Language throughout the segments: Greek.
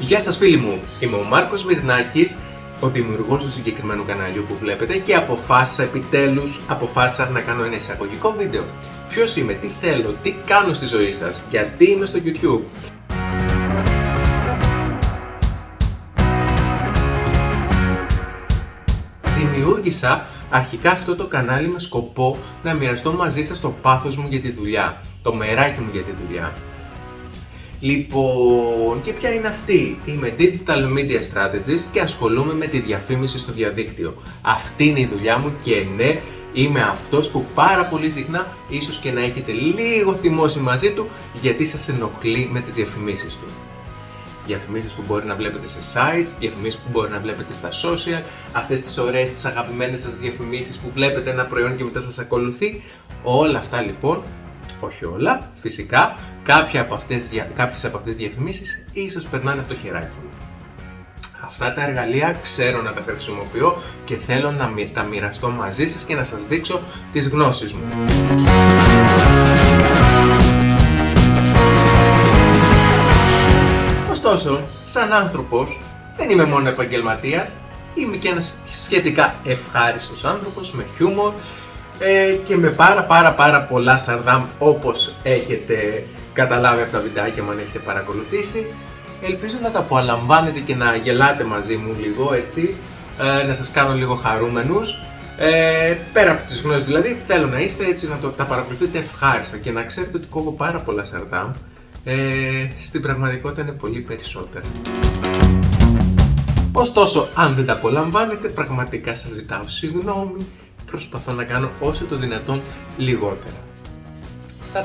Γεια σας φίλοι μου, είμαι ο Μάρκος Μυρνάκης, ο δημιουργός του συγκεκριμένου καναλιού που βλέπετε και αποφάσισα επιτέλους, αποφάσισα να κάνω ένα εισαγωγικό βίντεο. Ποιος είμαι, τι θέλω, τι κάνω στη ζωή σας, γιατί είμαι στο YouTube. Δημιούργησα αρχικά αυτό το κανάλι με σκοπό να μοιραστώ μαζί σας το πάθος μου για τη δουλειά, το μεράκι μου για τη δουλειά. Λοιπόν, και ποια είναι αυτή; Είμαι Digital Media Strategist και ασχολούμαι με τη διαφήμιση στο διαδίκτυο. Αυτή είναι η δουλειά μου και ναι, είμαι αυτός που πάρα πολύ συχνά ίσως και να έχετε λίγο θυμώσει μαζί του γιατί σας ενοχλεί με τις διαφημίσεις του. Διαφημίσεις που μπορεί να βλέπετε σε sites, διαφημίσεις που μπορεί να βλέπετε στα social, αυτές τις ωραίες, τις αγαπημένες σας διαφημίσεις που βλέπετε ένα προϊόν και μετά σας ακολουθεί. Όλα αυτά λοιπόν όχι όλα, φυσικά, κάποια από αυτές, κάποιες από αυτές τις διαφημίσεις ίσως περνάνε από το χεράκι μου. Αυτά τα εργαλεία ξέρω να τα χρησιμοποιώ και θέλω να τα μοιραστώ μαζί σας και να σας δείξω τις γνώσεις μου. Ωστόσο, σαν άνθρωπος, δεν είμαι μόνο επαγγελματίας, είμαι και ένας σχετικά ευχάριστος άνθρωπος με χιούμορ ε, και με πάρα πάρα πάρα πολλά σαρδάμ όπως έχετε καταλάβει από τα βιντεάκια μου αν έχετε παρακολουθήσει. Ελπίζω να τα απολαμβάνετε και να γελάτε μαζί μου λίγο έτσι, ε, να σας κάνω λίγο χαρούμενους. Ε, πέρα από τις γνώσεις δηλαδή, θέλω να είστε έτσι να το, τα παρακολουθείτε ευχάριστα και να ξέρετε ότι κόβω πάρα πολλά σαρδάμ. Ε, στην πραγματικότητα είναι πολύ περισσότερα. Ωστόσο, αν δεν τα απολαμβάνετε, πραγματικά σας ζητάω συγγνώμη προσπαθώ να κάνω όσο το δυνατόν λιγότερα. Σαν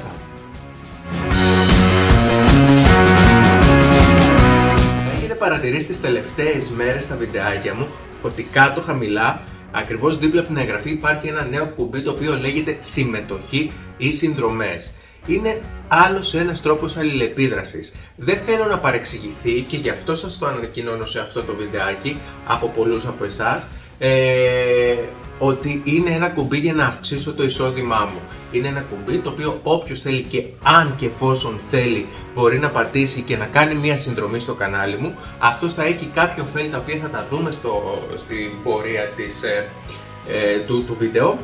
Έχετε παρατηρήσει τις τελευταίες μέρες στα βιντεάκια μου ότι κάτω χαμηλά, ακριβώς δίπλα από την εγγραφή υπάρχει ένα νέο κουμπί το οποίο λέγεται συμμετοχή ή συνδρομές. Είναι άλλος ένας τρόπος αλληλεπίδρασης. Δεν θέλω να παρεξηγηθεί και γι' αυτό σας το ανακοινώνω σε αυτό το βιντεάκι από πολλούς από εσάς. Ε, ότι είναι ένα κουμπί για να αυξήσω το εισόδημά μου. Είναι ένα κουμπί το οποίο όποιος θέλει και αν και εφόσον θέλει μπορεί να πατήσει και να κάνει μια συνδρομή στο κανάλι μου. Αυτός θα έχει κάποια ωφέλη τα οποία θα τα δούμε στο, στην πορεία της, ε, ε, του, του βίντεο.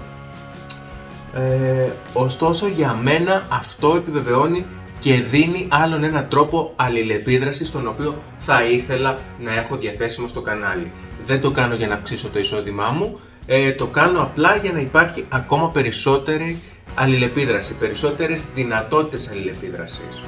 Ε, ωστόσο για μένα αυτό επιβεβαιώνει και δίνει άλλον ένα τρόπο αλληλεπίδρασης τον οποίο θα ήθελα να έχω διαθέσιμο στο κανάλι. Δεν το κάνω για να αυξήσω το εισόδημά μου, ε, το κάνω απλά για να υπάρχει ακόμα περισσότερη αλληλεπίδραση, περισσότερες δυνατότητες αλληλεπίδρασης.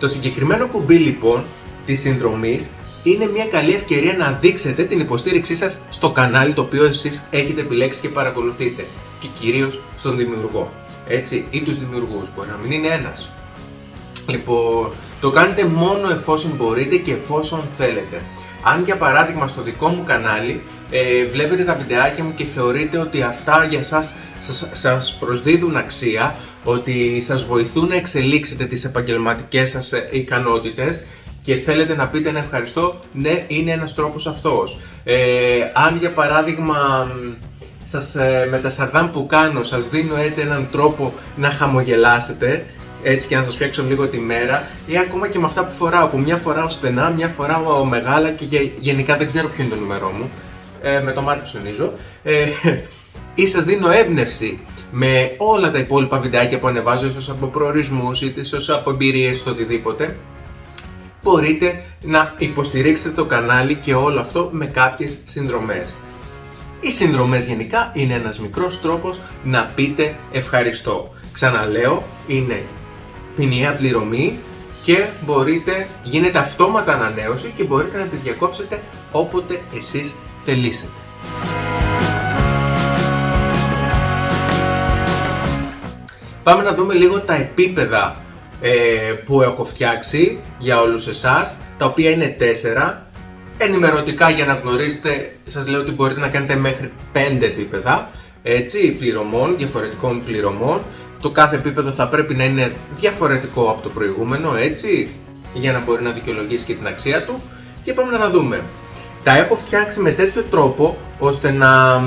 Το συγκεκριμένο κουμπί λοιπόν της συνδρομής είναι μια καλή ευκαιρία να δείξετε την υποστήριξή σας στο κανάλι το οποίο εσείς έχετε επιλέξει και παρακολουθείτε και κυρίως στον δημιουργό, έτσι, ή τους δημιουργούς, μπορεί να μην είναι ένας. Λοιπόν, το κάνετε μόνο εφόσον μπορείτε και εφόσον θέλετε. Αν για παράδειγμα στο δικό μου κανάλι ε, βλέπετε τα βιντεάκια μου και θεωρείτε ότι αυτά για σας σας, σας προσδίδουν αξία, ότι σας βοηθούν να εξελίξετε τις επαγγελματικές σας ε, ικανότητες και θέλετε να πείτε ένα ευχαριστώ, ναι είναι ένας τρόπος αυτός. Ε, αν για παράδειγμα σας, ε, με τα σαρδάμ που κάνω σας δίνω έτσι έναν τρόπο να χαμογελάσετε, έτσι και να σας φτιάξω λίγο τη μέρα ή ακόμα και με αυτά που φοράω, που μια φοράω στενά, μια φοράω μεγάλα και γενικά δεν ξέρω ποιο είναι το νούμερό μου, ε, με το μάτι ψωνίζω, ε, ή σας δίνω έμπνευση με όλα τα υπόλοιπα βιντεάκια που ανεβάζω, ίσως από προορισμούς, είτε ίσως από εμπειρίες, στο οτιδήποτε, μπορείτε να υποστηρίξετε το κανάλι και όλο αυτό με κάποιες συνδρομές. Οι συνδρομές γενικά είναι ένας μικρός τρόπος να πείτε ευχαριστώ. Ξαναλέω, είναι ποινιαία πληρωμή και μπορείτε, γίνεται αυτόματα ανανέωση και μπορείτε να τη διακόψετε όποτε εσείς θελήσετε. Πάμε να δούμε λίγο τα επίπεδα ε, που έχω φτιάξει για όλους εσάς, τα οποία είναι 4. Ενημερωτικά για να γνωρίζετε, σας λέω ότι μπορείτε να κάνετε μέχρι 5 επίπεδα, έτσι, πληρωμών, διαφορετικών πληρωμών το κάθε επίπεδο θα πρέπει να είναι διαφορετικό από το προηγούμενο, έτσι, για να μπορεί να δικαιολογήσει και την αξία του. Και πάμε να τα δούμε. Τα έχω φτιάξει με τέτοιο τρόπο ώστε να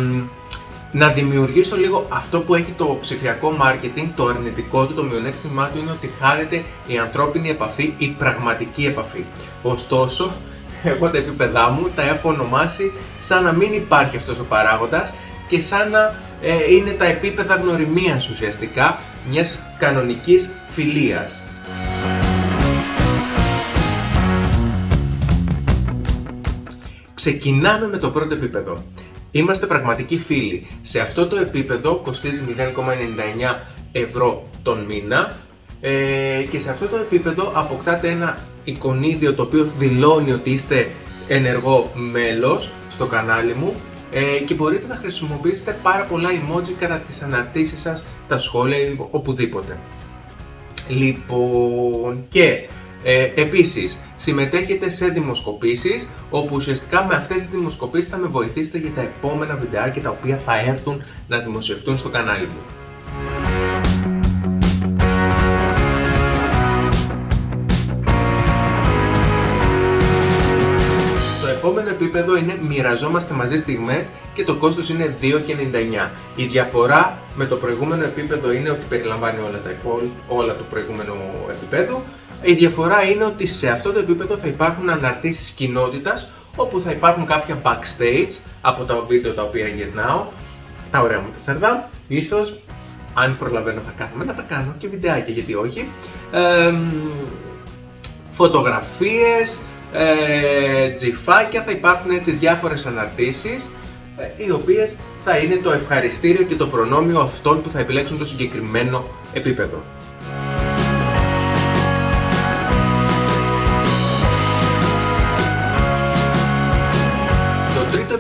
να δημιουργήσω λίγο αυτό που έχει το ψηφιακό marketing, το αρνητικό του, το μειονέκτημά του είναι ότι χάνεται η ανθρώπινη επαφή, η πραγματική επαφή. Ωστόσο, εγώ τα επίπεδά μου τα έχω ονομάσει σαν να μην υπάρχει αυτός ο παράγοντας και σαν να ε, είναι τα επίπεδα γνωριμίας ουσιαστικά μιας κανονικής φιλίας. Ξεκινάμε με το πρώτο επίπεδο. Είμαστε πραγματικοί φίλοι. Σε αυτό το επίπεδο κοστίζει 0,99 ευρώ τον μήνα ε, και σε αυτό το επίπεδο αποκτάτε ένα εικονίδιο το οποίο δηλώνει ότι είστε ενεργό μέλος στο κανάλι μου ε, και μπορείτε να χρησιμοποιήσετε πάρα πολλά emoji κατά τις αναρτήσεις σας, στα σχόλια ή οπουδήποτε. Λοιπόν, και ε, επίσης συμμετέχετε σε δημοσκοπήσεις όπου ουσιαστικά με αυτές τις δημοσκοπήσεις θα με βοηθήσετε για τα επόμενα βιντεάκια τα οποία θα έρθουν να δημοσιευτούν στο κανάλι μου. Επίπεδο είναι μοιραζόμαστε μαζί στιγμές και το κόστος είναι 2,99. Η διαφορά με το προηγούμενο επίπεδο είναι ότι περιλαμβάνει όλα τα όλα του προηγούμενου επίπεδου η διαφορά είναι ότι σε αυτό το επίπεδο θα υπάρχουν αναρτήσεις κοινότητας όπου θα υπάρχουν κάποια backstage από τα βίντεο τα οποία γυρνάω, τα ωραία μου τα σαρδά, ίσως αν προλαβαίνω θα κάθομαι να τα κάνω και βιντεάκια γιατί όχι, ε, φωτογραφίες, ε, τζιφάκια, θα υπάρχουν έτσι διάφορες αναρτήσεις ε, οι οποίες θα είναι το ευχαριστήριο και το προνόμιο αυτών που θα επιλέξουν το συγκεκριμένο επίπεδο.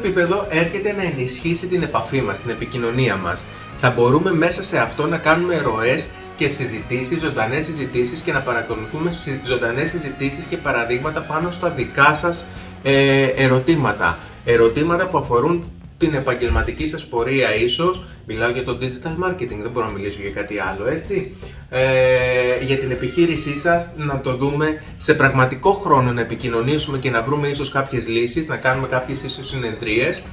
επίπεδο έρχεται να ενισχύσει την επαφή μας, την επικοινωνία μας. Θα μπορούμε μέσα σε αυτό να κάνουμε ροές και συζητήσεις, ζωντανές συζητήσεις και να παρακολουθούμε ζωντανές συζητήσεις και παραδείγματα πάνω στα δικά σας ε, ερωτήματα. Ερωτήματα που αφορούν την επαγγελματική σας πορεία ίσως, μιλάω για το digital marketing, δεν μπορώ να μιλήσω για κάτι άλλο έτσι, ε, για την επιχείρησή σας να το δούμε σε πραγματικό χρόνο, να επικοινωνήσουμε και να βρούμε ίσως κάποιες λύσεις, να κάνουμε κάποιες ίσως συνεδρίες,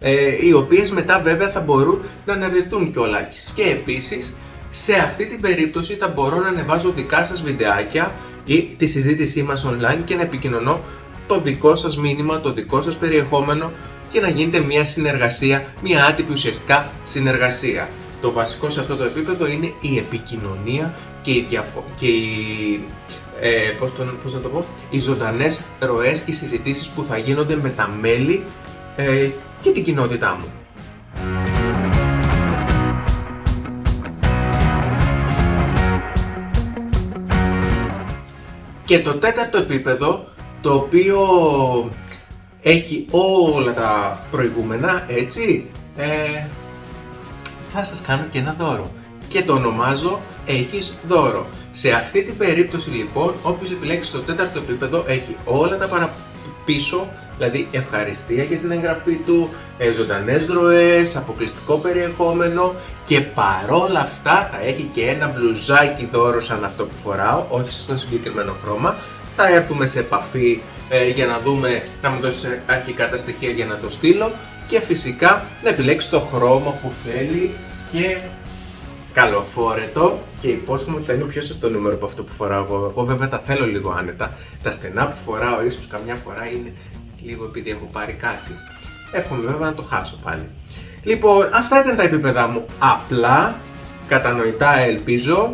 ε, οι οποίες μετά βέβαια θα μπορούν να αναρτηθούν κιόλας. Και επίσης, σε αυτή την περίπτωση θα μπορώ να ανεβάζω δικά σας βιντεάκια ή τη συζήτησή μας online και να επικοινωνώ το δικό σας μήνυμα, το δικό σας περιεχόμενο και να γίνεται μια συνεργασία, μια άτυπη ουσιαστικά συνεργασία. Το βασικό σε αυτό το επίπεδο είναι η επικοινωνία και οι, διαφο- και οι ε, πώς, πώς να το πω, οι ζωντανές ροές και συζητήσεις που θα γίνονται με τα μέλη ε, και την κοινότητά μου. Και το τέταρτο επίπεδο, το οποίο έχει όλα τα προηγούμενα, έτσι, ε, θα σας κάνω και ένα δώρο. Και το ονομάζω έχεις δώρο. Σε αυτή την περίπτωση λοιπόν, όποιος επιλέξει το τέταρτο επίπεδο έχει όλα τα παραπίσω, δηλαδή ευχαριστία για την εγγραφή του, ε, ζωντανές δροές, αποκλειστικό περιεχόμενο και παρόλα αυτά θα έχει και ένα μπλουζάκι δώρο σαν αυτό που φοράω, όχι στο συγκεκριμένο χρώμα. Θα έρθουμε σε επαφή ε, για να δούμε, να μου δώσεις αρχικά τα στοιχεία για να το στείλω και φυσικά να επιλέξεις το χρώμα που θέλει και καλοφόρετο και υπόσχομαι ότι θα είναι πιο σωστό νούμερο από αυτό που φοράω εγώ. Εγώ βέβαια τα θέλω λίγο άνετα. Τα στενά που φοράω ίσως καμιά φορά είναι λίγο επειδή έχω πάρει κάτι. Εύχομαι βέβαια να το χάσω πάλι. Λοιπόν, αυτά ήταν τα επίπεδα μου. Απλά, κατανοητά ελπίζω,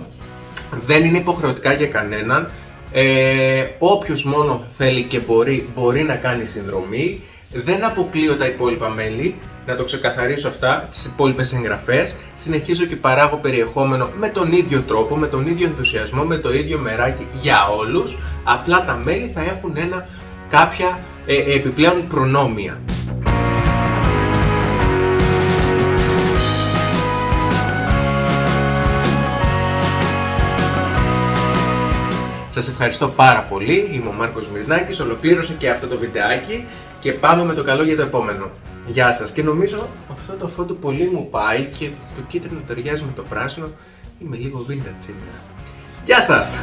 δεν είναι υποχρεωτικά για κανέναν. Ε, όποιος μόνο θέλει και μπορεί, μπορεί να κάνει συνδρομή. Δεν αποκλείω τα υπόλοιπα μέλη, να το ξεκαθαρίσω αυτά, τις υπόλοιπες εγγραφές. Συνεχίζω και παράγω περιεχόμενο με τον ίδιο τρόπο, με τον ίδιο ενθουσιασμό, με το ίδιο μεράκι για όλους. Απλά τα μέλη θα έχουν ένα, κάποια ε, επιπλέον προνόμια. Σας ευχαριστώ πάρα πολύ, είμαι ο Μάρκος Μυρνάκης, ολοκλήρωσε και αυτό το βιντεάκι και πάμε με το καλό για το επόμενο. Γεια σας και νομίζω αυτό το φώτο πολύ μου πάει και το κίτρινο ταιριάζει με το πράσινο, είμαι λίγο vintage σήμερα. Γεια σας!